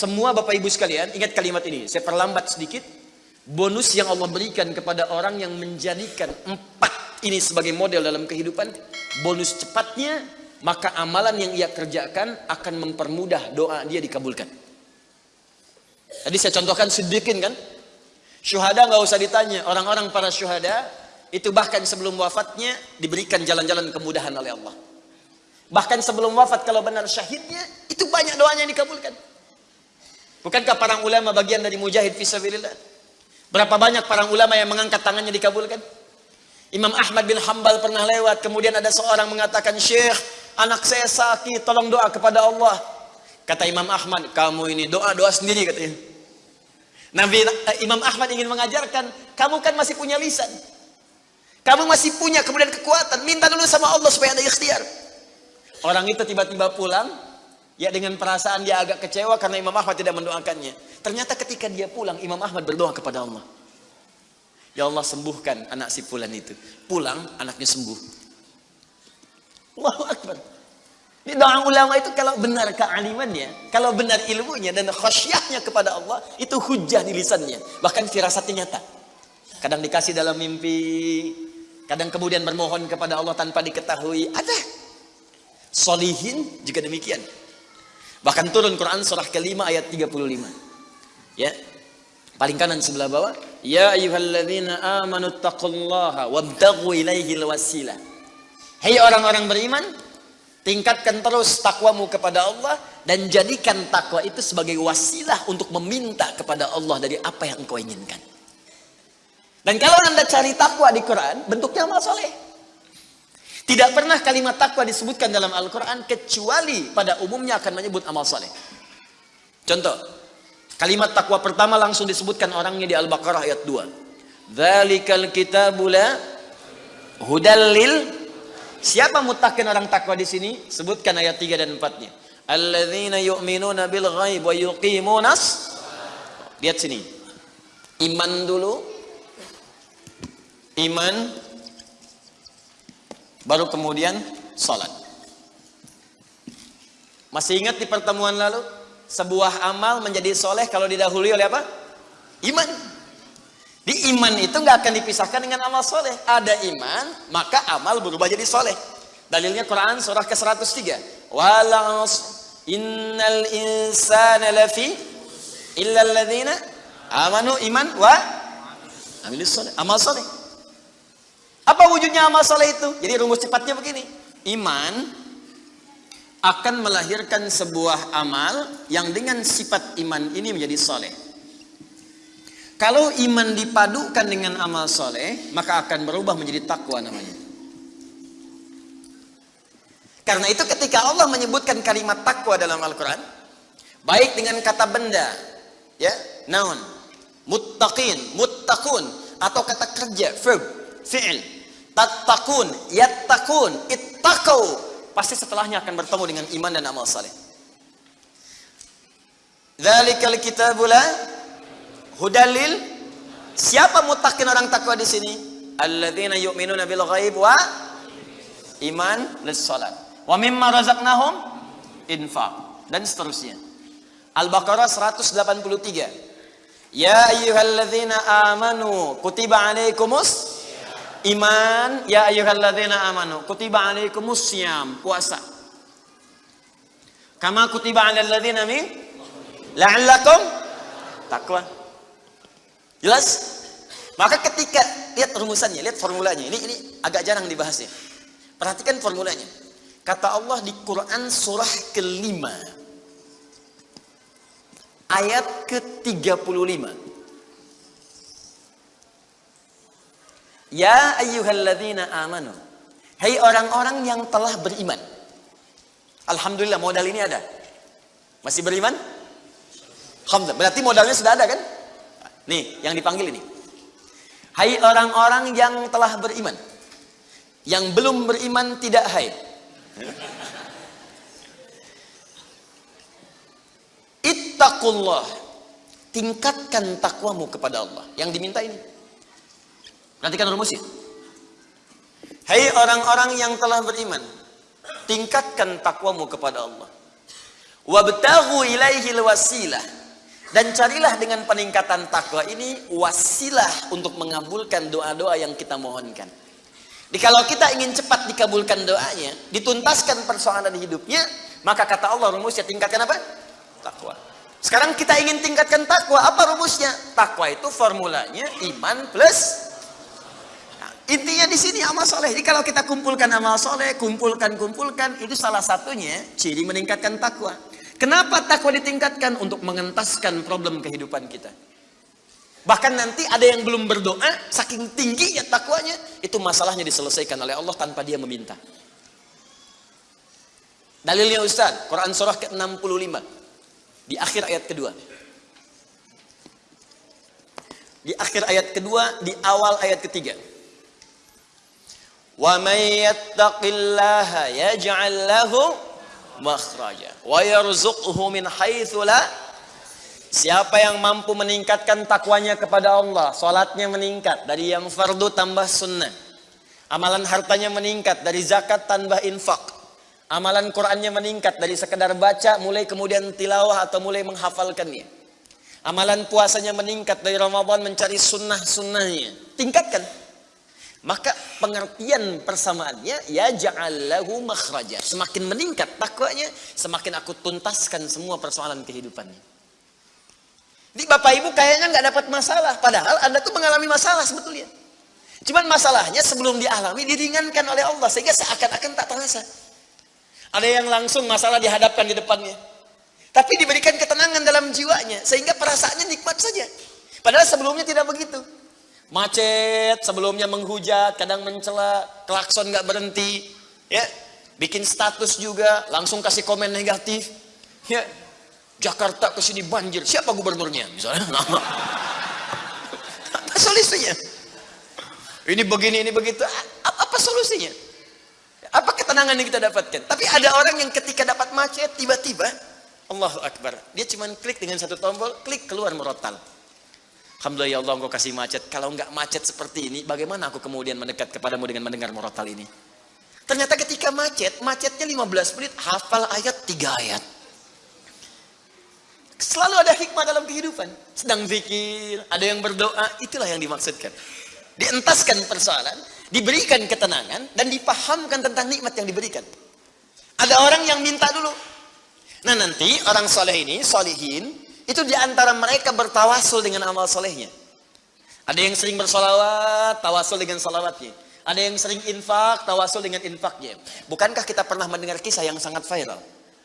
Semua Bapak Ibu sekalian, ingat kalimat ini. Saya perlambat sedikit. Bonus yang Allah berikan kepada orang yang menjadikan empat ini sebagai model dalam kehidupan. Bonus cepatnya, maka amalan yang ia kerjakan akan mempermudah doa dia dikabulkan. Tadi saya contohkan sedikit kan. Syuhada nggak usah ditanya. Orang-orang para syuhada itu bahkan sebelum wafatnya diberikan jalan-jalan kemudahan oleh Allah. Bahkan sebelum wafat kalau benar syahidnya, itu banyak doanya yang dikabulkan. Bukankah para ulama bagian dari mujahid fisabilillah? Berapa banyak para ulama yang mengangkat tangannya dikabulkan? Imam Ahmad bin Hambal pernah lewat, kemudian ada seorang mengatakan, Syekh, anak saya sakit, tolong doa kepada Allah. Kata Imam Ahmad, kamu ini doa-doa sendiri katanya. Nabi eh, Imam Ahmad ingin mengajarkan, kamu kan masih punya lisan. Kamu masih punya kemudian kekuatan, minta dulu sama Allah supaya ada ikhtiar. Orang itu tiba-tiba pulang, ya dengan perasaan dia agak kecewa karena Imam Ahmad tidak mendoakannya. Ternyata ketika dia pulang, Imam Ahmad berdoa kepada Allah. Ya Allah sembuhkan anak si fulan itu. Pulang, anaknya sembuh. Allahu Akbar. Ini doa ulama itu kalau benar kealimannya, kalau benar ilmunya dan khasyahnya kepada Allah, itu hujah di lisannya. Bahkan firasatnya nyata. Kadang dikasih dalam mimpi, kadang kemudian bermohon kepada Allah tanpa diketahui. Ada Solihin juga demikian. Bahkan turun Quran surah kelima ayat 35. Ya. Paling kanan sebelah bawah. Ya ayyuhalladzina amanu taqullaha wabtaghu ilaihi wasilah. Hei orang-orang beriman, tingkatkan terus takwamu kepada Allah dan jadikan takwa itu sebagai wasilah untuk meminta kepada Allah dari apa yang engkau inginkan. Dan kalau Anda cari takwa di Quran, bentuknya amal soleh. Tidak pernah kalimat takwa disebutkan dalam Al-Quran kecuali pada umumnya akan menyebut amal soleh. Contoh, kalimat takwa pertama langsung disebutkan orangnya di Al-Baqarah ayat 2. Dzalikal kitabula hudallil Siapa mutakin orang takwa di sini? Sebutkan ayat 3 dan 4-nya. Alladzina yu'minuna bil ghaib wa yuqimunas Lihat sini. Iman dulu. Iman baru kemudian sholat. Masih ingat di pertemuan lalu? Sebuah amal menjadi soleh kalau didahului oleh apa? Iman. Di iman itu nggak akan dipisahkan dengan amal soleh. Ada iman, maka amal berubah jadi soleh. Dalilnya Quran surah ke-103. Walas innal insana lafi illa amanu iman wa. Amal soleh. Apa wujudnya amal soleh itu? Jadi rumus cepatnya begini. Iman akan melahirkan sebuah amal yang dengan sifat iman ini menjadi soleh. Kalau iman dipadukan dengan amal soleh, maka akan berubah menjadi takwa namanya. Karena itu ketika Allah menyebutkan kalimat takwa dalam Al-Quran, baik dengan kata benda, ya, naun, muttaqin, muttaqun, atau kata kerja, verb, fi'il, tattaqun, yattaqun, ittaqau. Pasti setelahnya akan bertemu dengan iman dan amal saleh. Dzalikal kitabula hudalil Siapa mutakin orang takwa di sini? Alladzina yu'minuna bil ghaib wa iman lis salat. Wa mimma razaqnahum infaq dan seterusnya. Al-Baqarah 183. Ya ayyuhalladzina amanu kutiba alaikumus Iman ya ayyuhalladzina amanu kutiba alaikumus syiyam puasa. Kama kutiba alal ladzina min la'allakum takwa. Jelas? Maka ketika lihat rumusannya, lihat formulanya. Ini ini agak jarang dibahas ya. Perhatikan formulanya. Kata Allah di Quran surah kelima ayat ke-35. Ya ayyuhalladzina amanu. Hai orang-orang yang telah beriman. Alhamdulillah modal ini ada. Masih beriman? Alhamdulillah. Berarti modalnya sudah ada kan? Nih, yang dipanggil ini. Hai orang-orang yang telah beriman. Yang belum beriman tidak hai. Ittaqullah. Tingkatkan takwamu kepada Allah. Yang diminta ini. Perhatikan rumusnya. Hai orang-orang yang telah beriman, tingkatkan takwamu kepada Allah. Wabtaghu ilaihil wasilah. Dan carilah dengan peningkatan takwa ini wasilah untuk mengabulkan doa-doa yang kita mohonkan. Jadi kalau kita ingin cepat dikabulkan doanya, dituntaskan persoalan hidupnya, maka kata Allah rumusnya tingkatkan apa? Takwa. Sekarang kita ingin tingkatkan takwa, apa rumusnya? Takwa itu formulanya iman plus intinya di sini amal soleh. Jadi kalau kita kumpulkan amal soleh, kumpulkan kumpulkan, itu salah satunya ciri meningkatkan takwa. Kenapa takwa ditingkatkan? Untuk mengentaskan problem kehidupan kita. Bahkan nanti ada yang belum berdoa, saking tingginya takwanya, itu masalahnya diselesaikan oleh Allah tanpa dia meminta. Dalilnya Ustaz, Quran surah ke-65. Di akhir ayat kedua. Di akhir ayat kedua, di awal ayat ketiga. May yattaqillaha yaj'al lahu makhraja wa yarzuqhu min haitsu la Siapa yang mampu meningkatkan takwanya kepada Allah, salatnya meningkat dari yang fardu tambah sunnah. Amalan hartanya meningkat dari zakat tambah infak. Amalan Qur'annya meningkat dari sekedar baca mulai kemudian tilawah atau mulai menghafalkannya. Amalan puasanya meningkat dari Ramadan mencari sunnah-sunnahnya. Tingkatkan. Maka pengertian persamaannya ya ja'allahu makhraja. Semakin meningkat takwanya, semakin aku tuntaskan semua persoalan kehidupannya. Di Bapak Ibu kayaknya nggak dapat masalah, padahal Anda tuh mengalami masalah sebetulnya. Cuman masalahnya sebelum dialami diringankan oleh Allah sehingga seakan-akan tak terasa. Ada yang langsung masalah dihadapkan di depannya. Tapi diberikan ketenangan dalam jiwanya sehingga perasaannya nikmat saja. Padahal sebelumnya tidak begitu macet sebelumnya menghujat kadang mencela klakson nggak berhenti. Ya bikin status juga langsung kasih komen negatif. Ya Jakarta ke sini banjir. Siapa gubernurnya? Misalnya. Apa? Solusinya? Ini begini ini begitu. Apa, solusinya? Apa ketenangan yang kita dapatkan? Tapi ada orang yang ketika dapat macet tiba-tiba Allahu Akbar. Dia cuma klik dengan satu tombol klik keluar merotal Alhamdulillah ya Allah engkau kasih macet. Kalau enggak macet seperti ini, bagaimana aku kemudian mendekat kepadamu dengan mendengar murotal ini? Ternyata ketika macet, macetnya 15 menit, hafal ayat 3 ayat. Selalu ada hikmah dalam kehidupan. Sedang zikir, ada yang berdoa, itulah yang dimaksudkan. Dientaskan persoalan, diberikan ketenangan, dan dipahamkan tentang nikmat yang diberikan. Ada orang yang minta dulu. Nah nanti orang soleh ini, solihin, itu di antara mereka bertawasul dengan amal solehnya. Ada yang sering bersolawat, tawasul dengan salawatnya. Ada yang sering infak, tawasul dengan infaknya. Bukankah kita pernah mendengar kisah yang sangat viral?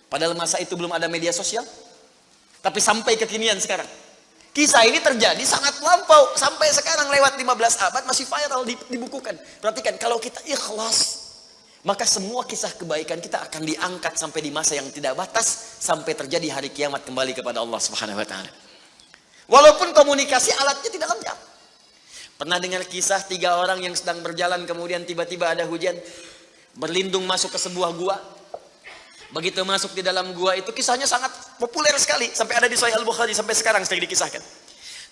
Padahal masa itu belum ada media sosial. Tapi sampai kekinian sekarang. Kisah ini terjadi sangat lampau. Sampai sekarang lewat 15 abad masih viral dibukukan. Perhatikan, kalau kita ikhlas maka semua kisah kebaikan kita akan diangkat sampai di masa yang tidak batas sampai terjadi hari kiamat kembali kepada Allah Subhanahu wa taala. Walaupun komunikasi alatnya tidak lengkap. Pernah dengar kisah tiga orang yang sedang berjalan kemudian tiba-tiba ada hujan berlindung masuk ke sebuah gua. Begitu masuk di dalam gua itu kisahnya sangat populer sekali sampai ada di Sahih Al-Bukhari sampai sekarang sering dikisahkan.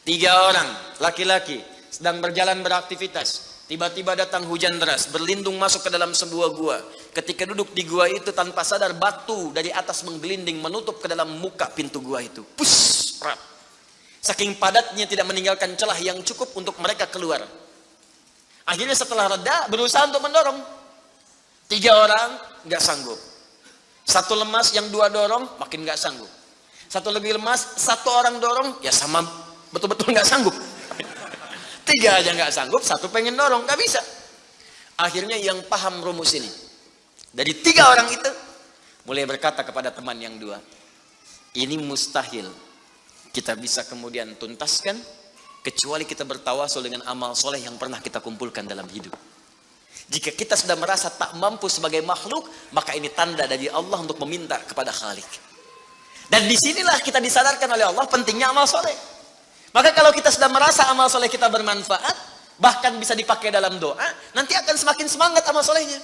Tiga orang laki-laki sedang berjalan beraktivitas Tiba-tiba datang hujan deras, berlindung masuk ke dalam sebuah gua. Ketika duduk di gua itu tanpa sadar batu dari atas menggelinding menutup ke dalam muka pintu gua itu. Pus, rap. Saking padatnya tidak meninggalkan celah yang cukup untuk mereka keluar. Akhirnya setelah reda berusaha untuk mendorong. Tiga orang nggak sanggup. Satu lemas yang dua dorong makin nggak sanggup. Satu lebih lemas, satu orang dorong ya sama betul-betul nggak sanggup. Tiga aja nggak sanggup, satu pengen dorong, nggak bisa. Akhirnya yang paham rumus ini. Dari tiga orang itu, mulai berkata kepada teman yang dua. Ini mustahil kita bisa kemudian tuntaskan, kecuali kita bertawasul dengan amal soleh yang pernah kita kumpulkan dalam hidup. Jika kita sudah merasa tak mampu sebagai makhluk, maka ini tanda dari Allah untuk meminta kepada Khalik. Dan di sinilah kita disadarkan oleh Allah pentingnya amal soleh. Maka kalau kita sudah merasa amal soleh kita bermanfaat, bahkan bisa dipakai dalam doa, nanti akan semakin semangat amal solehnya.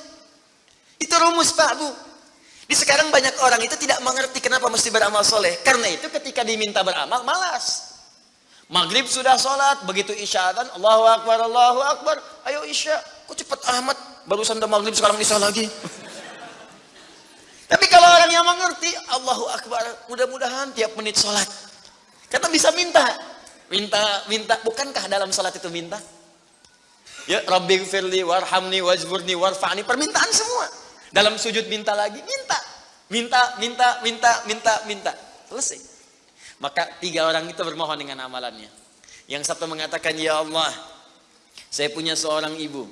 Itu rumus Pak Bu. Di sekarang banyak orang itu tidak mengerti kenapa mesti beramal soleh. Karena itu ketika diminta beramal, malas. Maghrib sudah sholat, begitu isya kan, Allahu Akbar, Allahu Akbar, ayo isya. Kok cepat amat, barusan udah maghrib sekarang isya lagi. Tapi kalau orang yang mengerti, Allahu Akbar. Mudah-mudahan tiap menit sholat. Kata bisa minta. Minta, minta. Bukankah dalam sholat itu minta? Ya, Rabbi firli warhamni wajburni warfa'ni. Permintaan semua. Dalam sujud minta lagi, minta. Minta, minta, minta, minta, minta. Selesai. Maka tiga orang itu bermohon dengan amalannya. Yang satu mengatakan, Ya Allah, saya punya seorang ibu.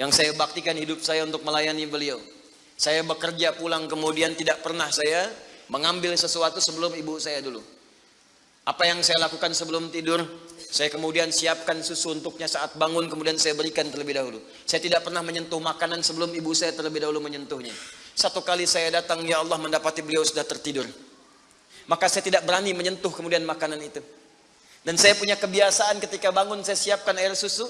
Yang saya baktikan hidup saya untuk melayani beliau. Saya bekerja pulang kemudian tidak pernah saya mengambil sesuatu sebelum ibu saya dulu. Apa yang saya lakukan sebelum tidur? Saya kemudian siapkan susu untuknya saat bangun, kemudian saya berikan terlebih dahulu. Saya tidak pernah menyentuh makanan sebelum ibu saya terlebih dahulu menyentuhnya. Satu kali saya datang, ya Allah mendapati beliau sudah tertidur. Maka saya tidak berani menyentuh kemudian makanan itu. Dan saya punya kebiasaan ketika bangun saya siapkan air susu.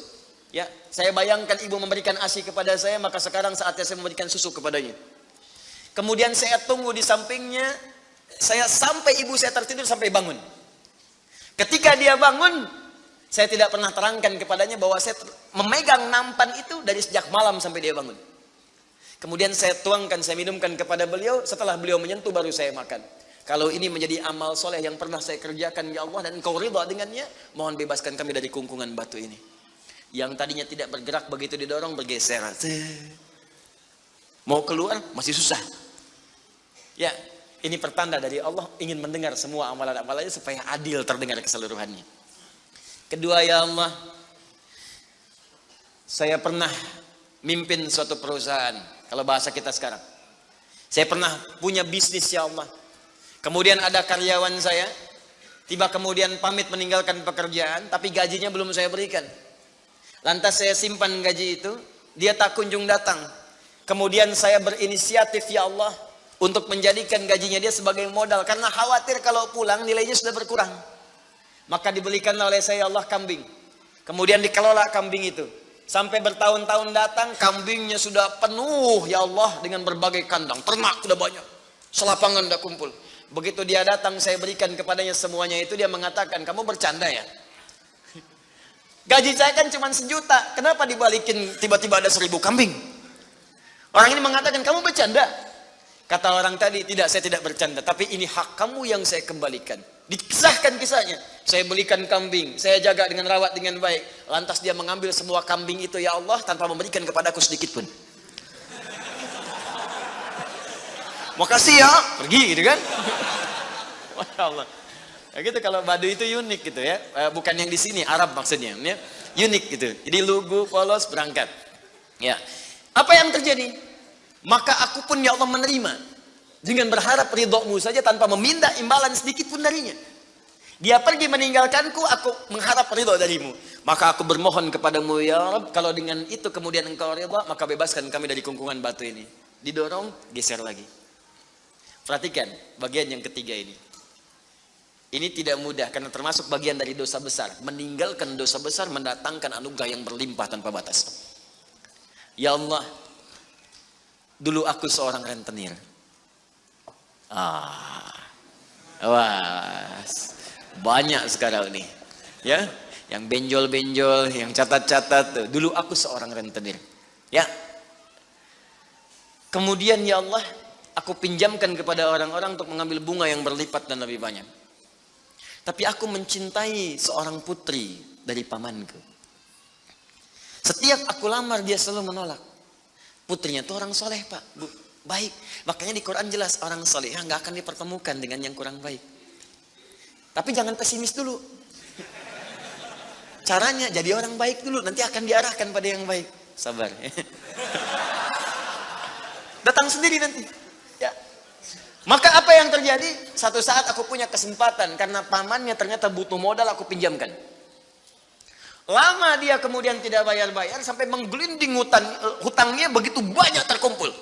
Ya, saya bayangkan ibu memberikan ASI kepada saya, maka sekarang saatnya saya memberikan susu kepadanya. Kemudian saya tunggu di sampingnya, saya sampai ibu saya tertidur sampai bangun. Ketika dia bangun, saya tidak pernah terangkan kepadanya bahwa saya memegang nampan itu dari sejak malam sampai dia bangun. Kemudian saya tuangkan, saya minumkan kepada beliau. Setelah beliau menyentuh baru saya makan. Kalau ini menjadi amal soleh yang pernah saya kerjakan ya Allah dan engkau ridha dengannya, mohon bebaskan kami dari kungkungan batu ini. Yang tadinya tidak bergerak begitu didorong bergeser. Mau keluar masih susah. Ya, ini pertanda dari Allah ingin mendengar semua amalan-amalannya supaya adil terdengar keseluruhannya. Kedua ya Allah, saya pernah mimpin suatu perusahaan, kalau bahasa kita sekarang. Saya pernah punya bisnis ya Allah. Kemudian ada karyawan saya, tiba kemudian pamit meninggalkan pekerjaan, tapi gajinya belum saya berikan. Lantas saya simpan gaji itu, dia tak kunjung datang. Kemudian saya berinisiatif ya Allah, untuk menjadikan gajinya dia sebagai modal. Karena khawatir kalau pulang nilainya sudah berkurang. Maka dibelikan oleh saya Allah kambing. Kemudian dikelola kambing itu. Sampai bertahun-tahun datang kambingnya sudah penuh ya Allah dengan berbagai kandang. Ternak sudah banyak. Selapangan sudah kumpul. Begitu dia datang saya berikan kepadanya semuanya itu dia mengatakan kamu bercanda ya. Gaji saya kan cuma sejuta. Kenapa dibalikin tiba-tiba ada seribu kambing? Orang ini mengatakan kamu bercanda. Kata orang tadi, tidak saya tidak bercanda. Tapi ini hak kamu yang saya kembalikan. Dikisahkan kisahnya. Saya belikan kambing, saya jaga dengan rawat dengan baik. Lantas dia mengambil semua kambing itu ya Allah tanpa memberikan kepadaku sedikit pun. Makasih ya, pergi gitu kan. Masya Allah. Ya gitu kalau badu itu unik gitu ya. Eh, bukan yang di sini, Arab maksudnya. Ya. Unik gitu. Jadi lugu, polos, berangkat. Ya. Apa yang terjadi? Maka aku pun ya Allah menerima dengan berharap ridhomu saja tanpa meminta imbalan sedikit pun darinya. Dia pergi meninggalkanku, aku mengharap ridho darimu. Maka aku bermohon kepadamu, ya Rab, kalau dengan itu kemudian engkau ridho, maka bebaskan kami dari kungkungan batu ini. Didorong, geser lagi. Perhatikan bagian yang ketiga ini. Ini tidak mudah karena termasuk bagian dari dosa besar. Meninggalkan dosa besar mendatangkan anugerah yang berlimpah tanpa batas. Ya Allah, dulu aku seorang rentenir Ah. Wah. Banyak sekarang nih. Ya, yang benjol-benjol, yang catat-catat Dulu aku seorang rentenir. Ya. Kemudian ya Allah, aku pinjamkan kepada orang-orang untuk mengambil bunga yang berlipat dan lebih banyak. Tapi aku mencintai seorang putri dari pamanku. Setiap aku lamar dia selalu menolak. Putrinya itu orang soleh pak, bu baik. Makanya di Quran jelas orang soleh nggak akan dipertemukan dengan yang kurang baik. Tapi jangan pesimis dulu. Caranya jadi orang baik dulu, nanti akan diarahkan pada yang baik. Sabar. Datang sendiri nanti. Ya. Maka apa yang terjadi? Satu saat aku punya kesempatan karena pamannya ternyata butuh modal aku pinjamkan. Lama dia kemudian tidak bayar-bayar sampai menggelinding hutang, hutangnya begitu banyak terkumpul.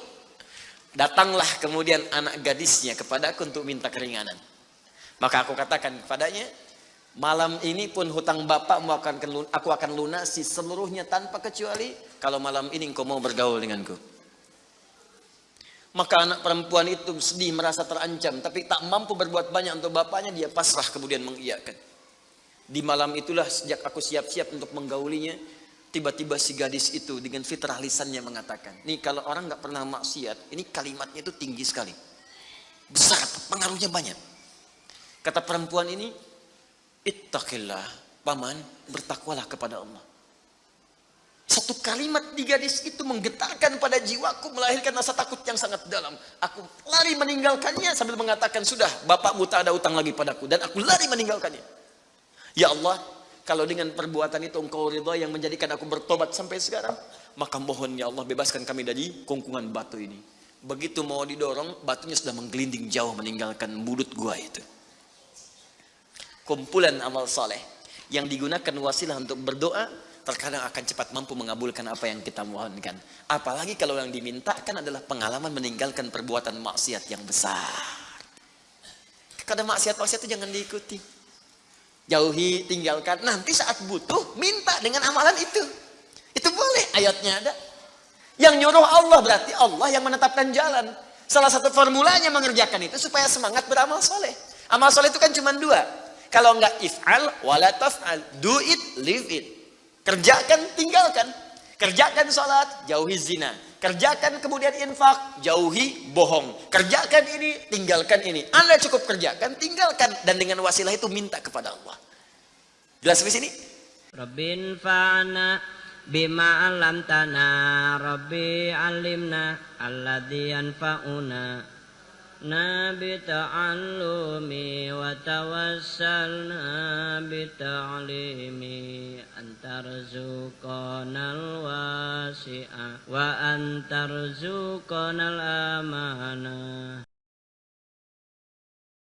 Datanglah kemudian anak gadisnya kepadaku untuk minta keringanan. Maka aku katakan kepadanya, malam ini pun hutang bapakmu akan aku akan lunasi seluruhnya tanpa kecuali kalau malam ini engkau mau bergaul denganku. Maka anak perempuan itu sedih merasa terancam tapi tak mampu berbuat banyak untuk bapaknya dia pasrah kemudian mengiyakan. Di malam itulah sejak aku siap-siap untuk menggaulinya, Tiba-tiba si gadis itu dengan fitrah lisannya mengatakan, nih kalau orang nggak pernah maksiat, ini kalimatnya itu tinggi sekali. Besar, pengaruhnya banyak. Kata perempuan ini, Ittaqillah, paman, bertakwalah kepada Allah. Satu kalimat di gadis itu menggetarkan pada jiwaku, melahirkan rasa takut yang sangat dalam. Aku lari meninggalkannya sambil mengatakan, sudah, bapakmu tak ada utang lagi padaku. Dan aku lari meninggalkannya. Ya Allah, kalau dengan perbuatan itu engkau ridha yang menjadikan aku bertobat sampai sekarang, maka mohon ya Allah bebaskan kami dari kungkungan batu ini. Begitu mau didorong, batunya sudah menggelinding jauh meninggalkan mulut gua itu. Kumpulan amal soleh yang digunakan wasilah untuk berdoa terkadang akan cepat mampu mengabulkan apa yang kita mohonkan. Apalagi kalau yang dimintakan adalah pengalaman meninggalkan perbuatan maksiat yang besar. Kadang maksiat-maksiat itu jangan diikuti. Jauhi, tinggalkan. Nanti saat butuh, minta dengan amalan itu. Itu boleh, ayatnya ada. Yang nyuruh Allah berarti Allah yang menetapkan jalan. Salah satu formulanya mengerjakan itu supaya semangat beramal soleh. Amal soleh itu kan cuma dua. Kalau enggak if'al, wala taf'al. Do it, live it. Kerjakan, tinggalkan. Kerjakan sholat, jauhi zina. Kerjakan kemudian infak, jauhi bohong. Kerjakan ini, tinggalkan ini. Anda cukup kerjakan, tinggalkan. Dan dengan wasilah itu minta kepada Allah. Jelas sampai sini? Rabbin fa'ana bima alamtana Rabbi alimna alladhi yanfa'una bita'allumi wa tawassalna bita'limi antarzuqanal wasi'a wa antarzuqanal amanah